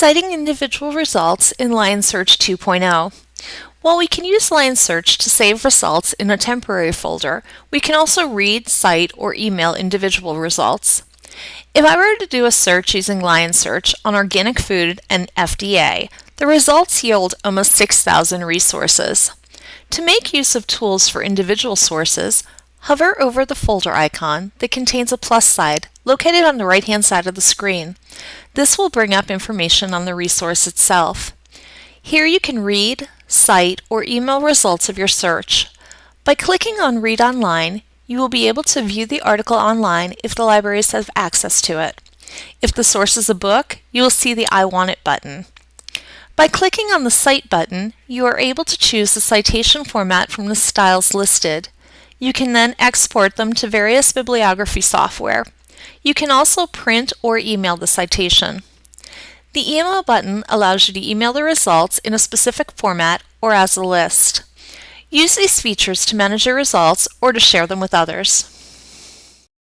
Citing individual results in Lion Search 2.0. While we can use Lion Search to save results in a temporary folder, we can also read, cite, or email individual results. If I were to do a search using Lion Search on organic food and FDA, the results yield almost 6,000 resources. To make use of tools for individual sources, hover over the folder icon that contains a plus side located on the right-hand side of the screen. This will bring up information on the resource itself. Here you can read, cite, or email results of your search. By clicking on Read Online, you will be able to view the article online if the libraries have access to it. If the source is a book, you will see the I Want It button. By clicking on the Cite button, you are able to choose the citation format from the styles listed. You can then export them to various bibliography software. You can also print or email the citation. The email button allows you to email the results in a specific format or as a list. Use these features to manage your results or to share them with others.